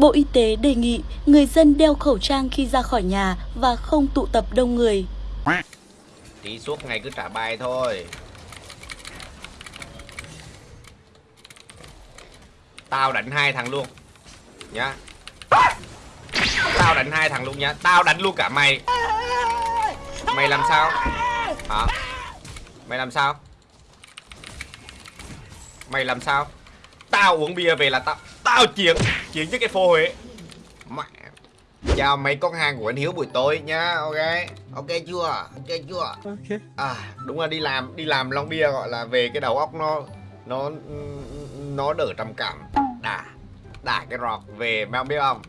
Bộ Y tế đề nghị người dân đeo khẩu trang khi ra khỏi nhà và không tụ tập đông người. Tí suốt ngày cứ trả bài thôi. Tao đánh hai thằng luôn. Nhá. Tao đánh hai thằng luôn nhá. Tao đánh luôn cả mày. Mày làm sao? Hả? Mày làm sao? Mày làm sao? Tao uống bia về là tao Tao chiến. Chiến với cái phô Huế Mẹ. Chào mấy con hàng của anh Hiếu buổi tối nhá Ok? Ok chưa? Ok chưa? Ok. À đúng là đi làm Đi làm Long Bia gọi là về cái đầu óc nó Nó Nó đỡ trầm cảm. Đà Đà cái rọt về Mày không biết không?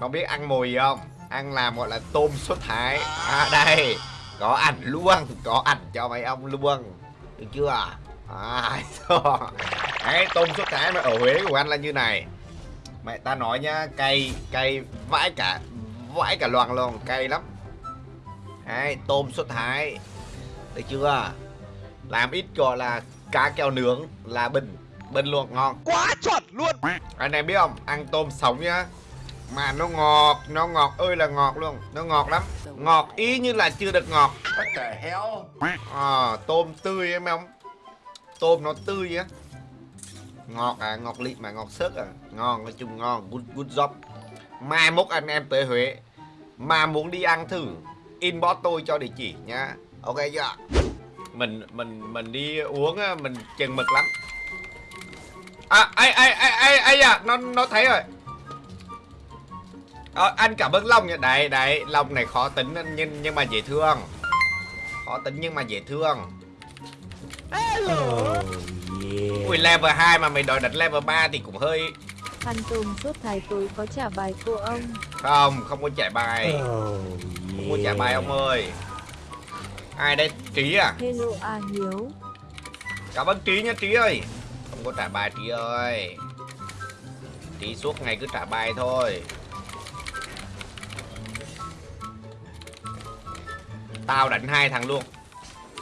Mày biết ăn mồi gì không? Ăn làm gọi là tôm sốt thái. À đây Có ảnh luôn Có ảnh cho mấy ông luôn Được chưa? À. Đấy tôm sốt thái mà ở Huế của anh là như này Mẹ ta nói nhá Cay Cay vãi cả Vãi cả loàn luôn Cay lắm. Đấy tôm sốt thái Được chưa? Làm ít gọi là cá keo nướng là bình Bình luôn ngon. Quá chuẩn luôn. anh em biết không? Ăn tôm sống nhá. Mà nó ngọt nó ngọt ơi là ngọt luôn. Nó ngọt lắm. Ngọt ý như là chưa được ngọt. What the hell? à, tôm tươi em không? Tôm nó tươi á ngọt à ngọt lịm mà ngọt sức à. Ngon nói chung ngon good good job. Mai mốt anh em tới huế mà muốn đi ăn thử inbox tôi cho địa chỉ nhá. Ok chưa mình mình mình đi uống mình chừng mực lắm. À ai ai ai ai ai à nó nó thấy rồi. À, anh cảm ơn Long nha Đấy, đấy, Long này khó tính nhưng nhưng mà dễ thương. Khó tính nhưng mà dễ thương. Ui, level 2 mà mày đòi đặt level 3 thì cũng hơi Ăn tôm suốt thái tối có trả bài cô ông. Không, không có chạy bài. Không có chạy bài ông ơi. Ai đây? Trí à? Hello A Hiếu. Cảm ơn Trí nha Trí ơi. Không có trả bài Trí ơi. Trí suốt ngày cứ trả bài thôi. Tao đánh hai thằng luôn.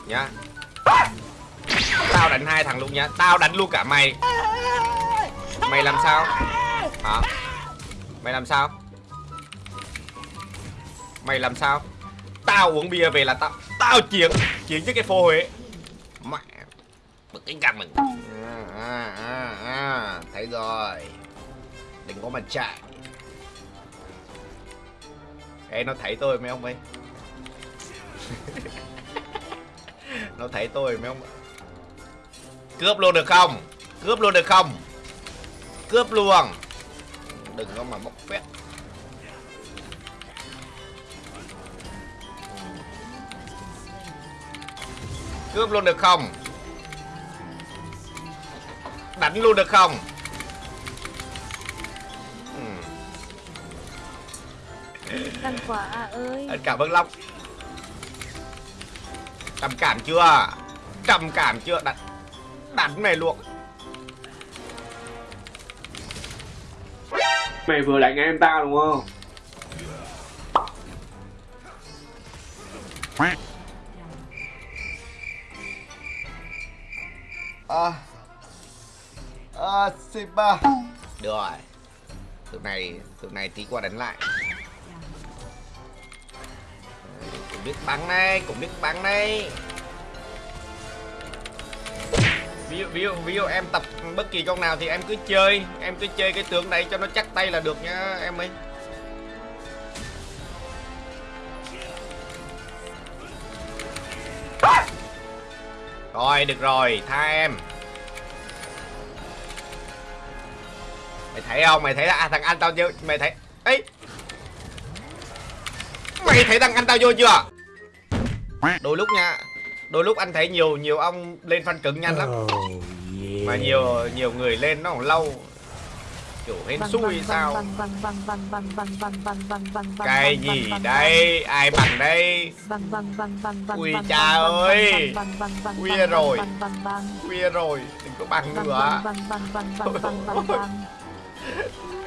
Nhá Tao đánh hai thằng luôn nhá Tao đánh luôn cả mày. Mày làm sao? Hả? Mày làm sao? Mày làm sao? Tao uống bia về là tao Tao chiến Chiến với cái phô Huế. Mẹ Bực cái cằm mình. À, à, à, à. Thấy rồi. Đừng có mà chạy. Ê nó thấy tôi mấy ông ơi? Nó thấy tôi mấy ông Cướp luôn được không? Cướp luôn được không? Cướp luôn. Đừng có mà bốc phét. Cướp luôn được không? Đánh luôn được không. Ăn quả A ơi. Anh cảm ơn Long. Trầm cảm chưa? Trầm cảm chưa? Đánh Đánh mày luôn Mày vừa đánh em tao đúng không? À. À Simba Được rồi. Từ này Từ này tí qua đánh lại. Cũng biết bắn đây Cũng biết bắn đây ví dụ, ví dụ ví dụ em tập bất kỳ con nào thì em cứ chơi. Em cứ chơi cái tướng này cho nó chắc tay là được nhá em ơi. Rồi được rồi tha em. Mày thấy không? Mày thấy à, thằng anh tao vô mày thấy ấy. Mày thấy thằng anh tao vô chưa? Đôi lúc nha đôi lúc anh thấy nhiều nhiều ông lên phân cứng nhanh lắm oh, yeah. mà nhiều nhiều người lên nó còn lâu kiểu hên xui sao cái gì đây ai bằng đây ui cha ơi khuya rồi khuya rồi đừng có bằng nữa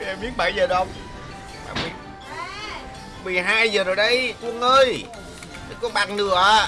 em biết bảy giờ đâu 12 giờ rồi đấy quân ơi đừng có bằng nữa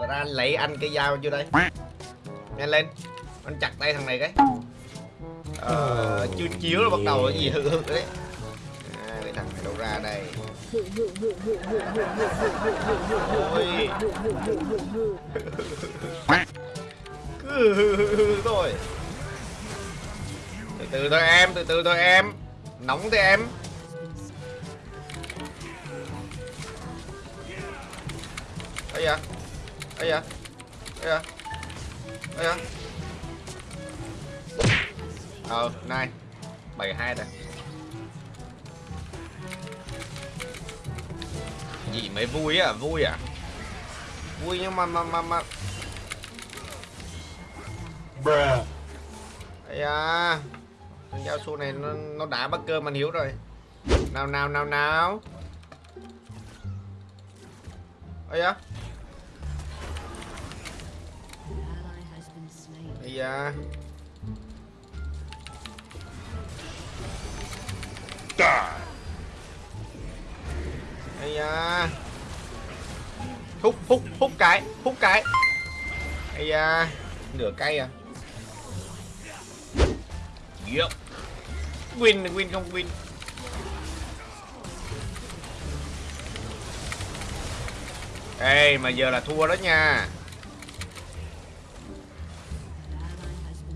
Và ra lấy anh cái dao vô đây. Nhanh lên. Anh chặt tay thằng này cái. Ờ, chưa chiếu là bắt đầu cái gì hự hự đấy. À, cái thằng này đâu ra đây. Ôi. Cứ hự hự thôi. Từ từ thôi em, từ từ thôi em. Nóng thế em. Ây da ấy da ấy da ấy da. Ờ này bảy hai rồi gì mới vui à vui à? Vui nhưng mà mà mà mà. Ây da Con dao su này nó, nó đã bắt cơm anh Hiếu rồi. Nào nào nào nào. Ây da Ây da Ây da Hút hút hút cái Hút cái. Ây da à. Nửa cây à. Yep. Win win không win. Ê, mà giờ là thua đó nha.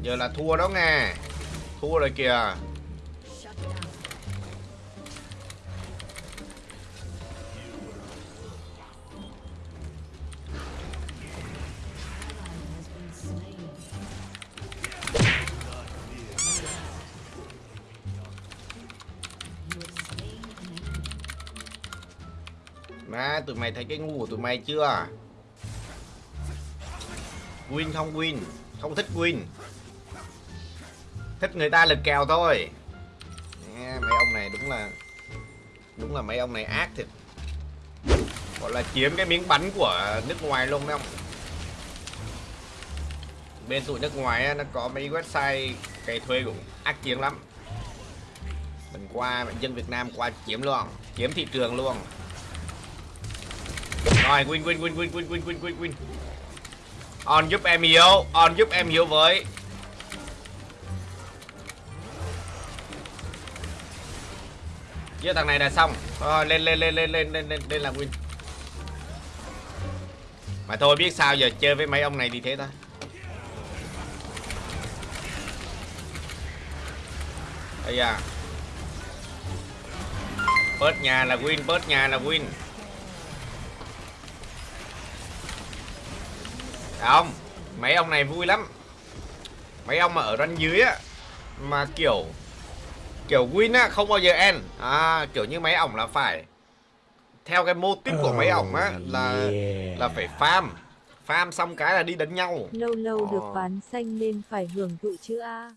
Giờ là thua đó nghe, Thua rồi kìa. Má tụi mày thấy cái ngu của tụi mày chưa? Win không win? Không thích win. Thích người ta lực kèo thôi. Nghe, Mấy ông này đúng là Đúng là mấy ông này ác thiệt. Gọi là chiếm cái miếng bánh của nước ngoài luôn đấy ông, Bên tụi nước ngoài á, nó có mấy website cày thuê cũng ác chiến lắm. Mình qua dân Việt Nam qua chiếm luôn Chiếm thị trường luôn. Rồi win win win win win win win win. Win On giúp em hiểu, On giúp em hiểu với. giờ thằng này là xong. Thôi lên lên lên lên lên lên lên, lên làm win. Mà thôi biết sao giờ chơi với mấy ông này thì thế thôi. Ây da. Bớt nhà là win, bớt nhà là win. Không, mấy ông này vui lắm. Mấy ông mà ở ranh dưới á mà kiểu kiểu win á không bao giờ end. À kiểu như mấy ổng là phải. Theo cái mô típ của mấy ổng á là là phải farm. Farm xong cái là đi đánh nhau. Lâu lâu được Ờ. ván xanh nên phải hưởng thụ chứ a